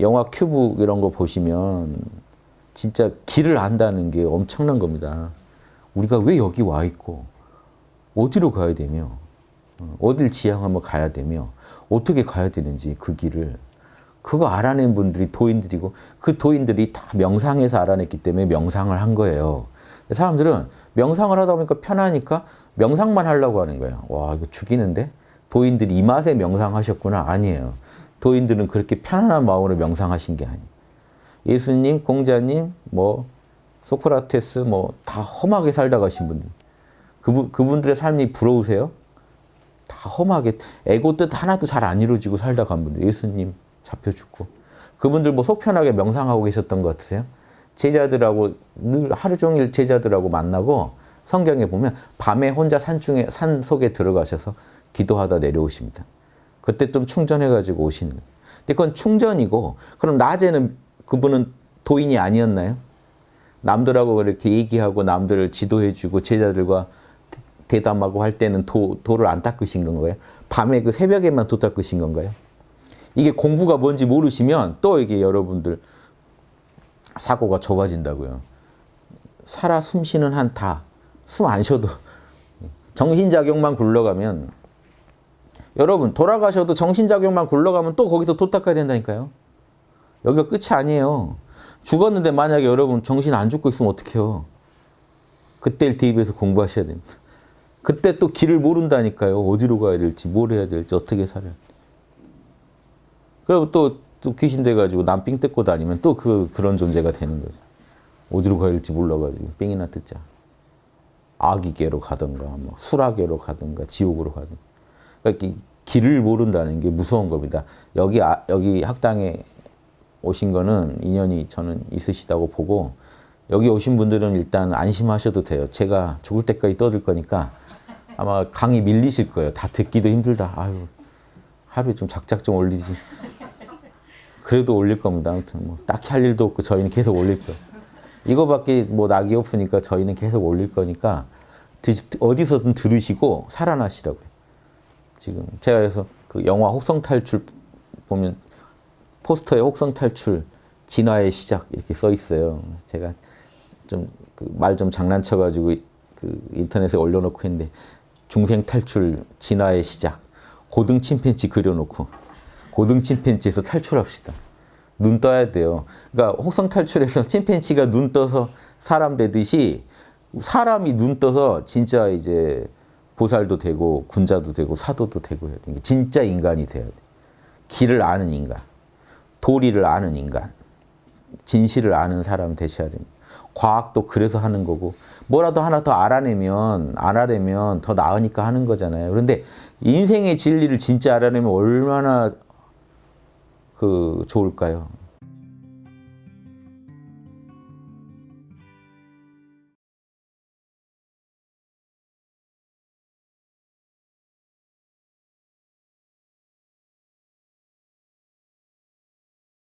영화 큐브 이런 거 보시면 진짜 길을 안다는 게 엄청난 겁니다. 우리가 왜 여기 와 있고 어디로 가야 되며 어, 어딜 지향하며 가야 되며 어떻게 가야 되는지 그 길을 그거 알아낸 분들이 도인들이고 그 도인들이 다 명상에서 알아냈기 때문에 명상을 한 거예요. 사람들은 명상을 하다 보니까 편하니까 명상만 하려고 하는 거예요. 와 이거 죽이는데? 도인들이 이 맛에 명상하셨구나. 아니에요. 도인들은 그렇게 편안한 마음으로 명상하신 게 아니에요. 예수님, 공자님, 뭐 소크라테스 뭐 다 험하게 살다 가신 분들. 그분, 그분들의 삶이 부러우세요? 다 험하게 에고 뜻 하나도 잘 안 이루어지고 살다 간 분들. 예수님 잡혀 죽고. 그분들 뭐 속편하게 명상하고 계셨던 것 같으세요? 제자들하고 늘 하루 종일 제자들하고 만나고 성경에 보면 밤에 혼자 산중에 산 속에 들어가셔서 기도하다 내려오십니다. 그때 좀 충전해가지고 오시는 거예요. 근데 그건 충전이고 그럼 낮에는 그분은 도인이 아니었나요? 남들하고 그렇게 얘기하고 남들을 지도해주고 제자들과 대담하고 할 때는 도, 도를 안 닦으신 건가요? 밤에 그 새벽에만 도 닦으신 건가요? 이게 공부가 뭔지 모르시면 또 이게 여러분들 사고가 좁아진다고요. 살아 숨 쉬는 한 다, 숨 안 쉬어도 정신작용만 굴러가면 여러분 돌아가셔도 정신작용만 굴러가면 또 거기서 도 닦아야 된다니까요. 여기가 끝이 아니에요. 죽었는데 만약에 여러분 정신 안 죽고 있으면 어떡해요. 그때를 대입해서 공부하셔야 됩니다. 그때 또 길을 모른다니까요. 어디로 가야 될지, 뭘 해야 될지, 어떻게 살아야. 그리고 또, 또 귀신 돼가지고 남삥 뜯고 다니면 또 그, 그런 존재가 되는 거죠. 어디로 가야 될지 몰라가지고 삥이나 뜯자. 아기계로 가든가, 뭐 수라계로 가든가, 지옥으로 가든가. 그러니까 길을 모른다는 게 무서운 겁니다. 여기, 아, 여기 학당에 오신 거는 인연이 저는 있으시다고 보고 여기 오신 분들은 일단 안심하셔도 돼요. 제가 죽을 때까지 떠들 거니까 아마 강의 밀리실 거예요. 다 듣기도 힘들다. 아유, 하루에 좀 작작 좀 올리지. 그래도 올릴 겁니다. 아무튼 뭐 딱히 할 일도 없고 저희는 계속 올릴 거예요. 이거밖에 뭐 낙이 없으니까 저희는 계속 올릴 거니까 어디서든 들으시고 살아나시라고요. 지금 제가 그래서 그 영화 혹성 탈출 보면 포스터에 혹성 탈출 진화의 시작 이렇게 써 있어요. 제가 좀 말좀 장난쳐 가지고 그 인터넷에 올려놓고 했는데 중생 탈출 진화의 시작 고등 침팬지 그려놓고 고등 침팬지에서 탈출합시다. 눈 떠야 돼요. 그러니까 혹성 탈출에서 침팬지가 눈 떠서 사람 되듯이 사람이 눈 떠서 진짜 이제 보살도 되고 군자도 되고 사도도 되고 해야 돼. 진짜 인간이 돼야 돼. 길을 아는 인간, 도리를 아는 인간, 진실을 아는 사람 되셔야 됩니다. 과학도 그래서 하는 거고 뭐라도 하나 더 알아내면 알아내면 더 나으니까 하는 거잖아요. 그런데 인생의 진리를 진짜 알아내면 얼마나 그 좋을까요?